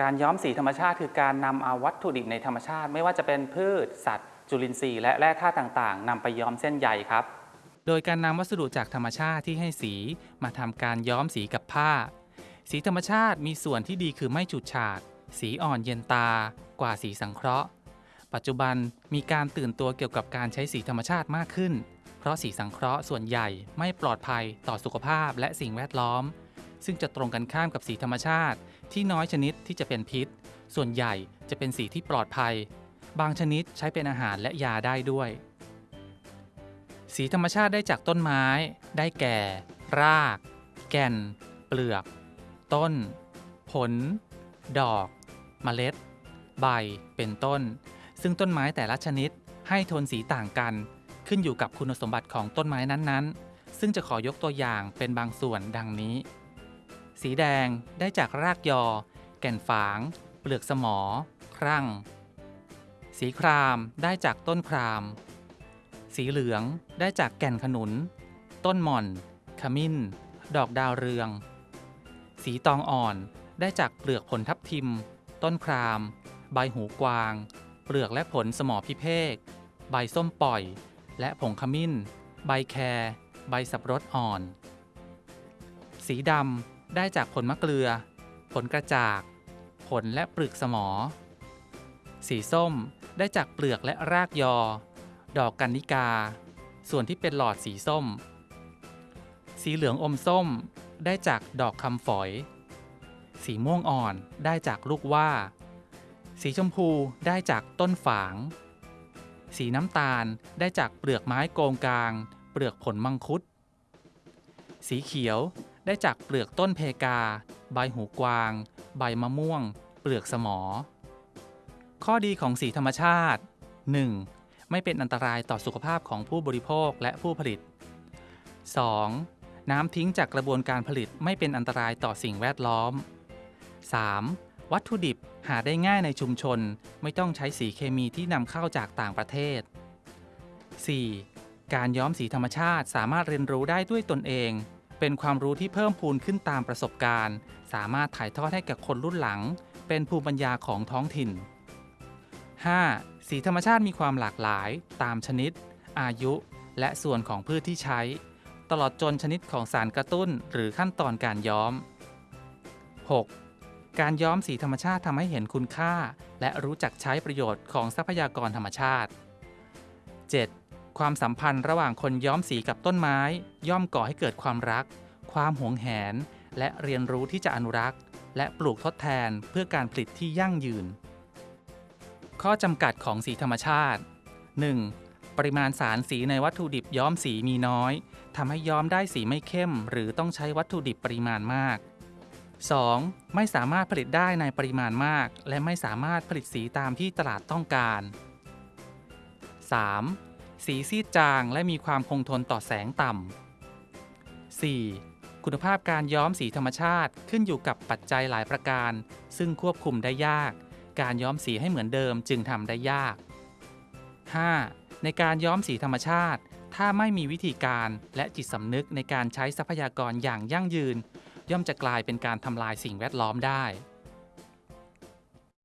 การย้อมสีธรรมชาติคือการนำเอาวัตถุดิบในธรรมชาติ ไม่ว่าจะเป็นพืช สัตว์ จุลินทรีย์และแร่ธาตุต่างๆนำไปย้อมเส้นใยครับ โดยการนำวัสดุจากธรรมชาติที่ให้สีมาทำการย้อมสีกับผ้า สีธรรมชาติมีส่วนที่ดีคือไม่ฉูดฉาด สีอ่อนเย็นตากว่าสีสังเคราะห์ ปัจจุบันมีการตื่นตัวเกี่ยวกับการใช้สีธรรมชาติมากขึ้น เพราะสีสังเคราะห์ส่วนใหญ่ไม่ปลอดภัยต่อสุขภาพและสิ่งแวดล้อม ซึ่งจะตรงกันข้ามกับสีธรรมชาติ ที่น้อยชนิดที่จะเป็นพิษ ส่วนใหญ่จะเป็นสีที่ปลอดภัย บางชนิดใช้เป็นอาหารและยาได้ด้วย สีธรรมชาติได้จากต้นไม้ ได้แก่ ราก แก่น เปลือก ต้น ผล ดอกเมล็ด ใบ เป็นต้น ซึ่งต้นไม้แต่ละชนิดให้โทนสีต่างกัน ขึ้นอยู่กับคุณสมบัติของต้นไม้นั้นๆ ซึ่งจะขอยกตัวอย่างเป็นบางส่วนดังนี้ สีแดงได้จากรากยอ แก่นฝาง เปลือกสมอ ครั่ง สีครามได้จากต้นคราม สีเหลืองได้จากแก่นขนุน ต้นหม่อน ขมิ้น ดอกดาวเรือง สีตองอ่อนได้จากเปลือกผลทับทิม ต้นคราม ใบหูกวาง เปลือกและผลสมอพิเภก ใบส้มปล่อย และผงขมิ้น ใบแครใบสับรดอ่อน สีดำ ได้จากผลมะเกลือ ผลกระจาก ผลและเปลือกสมอ สีส้มได้จากเปลือกและรากยอ ดอกกันนิกา ส่วนที่เป็นหลอดสีส้ม สีเหลืองอมส้มได้จากดอกคำฝอย สีม่วงอ่อนได้จากลูกว่า สีชมพูได้จากต้นฝาง สีน้ำตาลได้จากเปลือกไม้โกงกลาง เปลือกผลมังคุด สีเขียว ได้จากเปลือกต้นเพกา ใบหูกวาง ใบมะม่วง เปลือกสมอ ข้อดีของสีธรรมชาติ 1. ไม่เป็นอันตรายต่อสุขภาพของผู้บริโภคและผู้ผลิต 2. น้ำทิ้งจากกระบวนการผลิตไม่เป็นอันตรายต่อสิ่งแวดล้อม 3. วัตถุดิบหาได้ง่ายในชุมชน ไม่ต้องใช้สีเคมีที่นำเข้าจากต่างประเทศ 4. การย้อมสีธรรมชาติสามารถเรียนรู้ได้ด้วยตนเอง เป็นความรู้ที่เพิ่มพูนขึ้นตามประสบการณ์ สามารถถ่ายทอดให้กับคนรุ่นหลัง เป็นภูมิปัญญาของท้องถิ่น 5. สีธรรมชาติมีความหลากหลาย ตามชนิด อายุ และส่วนของพืชที่ใช้ ตลอดจนชนิดของสารกระตุ้นหรือขั้นตอนการย้อม 6. การย้อมสีธรรมชาติทำให้เห็นคุณค่า และรู้จักใช้ประโยชน์ของทรัพยากรธรรมชาติ 7. ความสัมพันธ์ระหว่างคนย้อมสีกับต้นไม้ ย่อมก่อให้เกิดความรัก ความหวงแหน และเรียนรู้ที่จะอนุรักษ์ และปลูกทดแทนเพื่อการผลิตที่ยั่งยืน ข้อจำกัดของสีธรรมชาติ 1. ปริมาณสารสีในวัตถุดิบย้อมสีมีน้อยทำให้ย้อมได้สีไม่เข้ม หรือต้องใช้วัตถุดิบปริมาณมาก 2. ไม่สามารถผลิตได้ในปริมาณมาก และไม่สามารถผลิตสีตามที่ตลาดต้องการ 3. สีซีดจางและมีความคงทนต่อแสงต่ำ 4. คุณภาพการย้อมสีธรรมชาติขึ้นอยู่กับปัจจัยหลายประการ ซึ่งควบคุมได้ยาก การย้อมสีให้เหมือนเดิมจึงทำได้ยาก 5. ในการย้อมสีธรรมชาติ ถ้าไม่มีวิธีการและจิตสำนึกในการใช้ทรัพยากรอย่างยั่งยืน ย่อมจะกลายเป็นการทำลายสิ่งแวดล้อมได้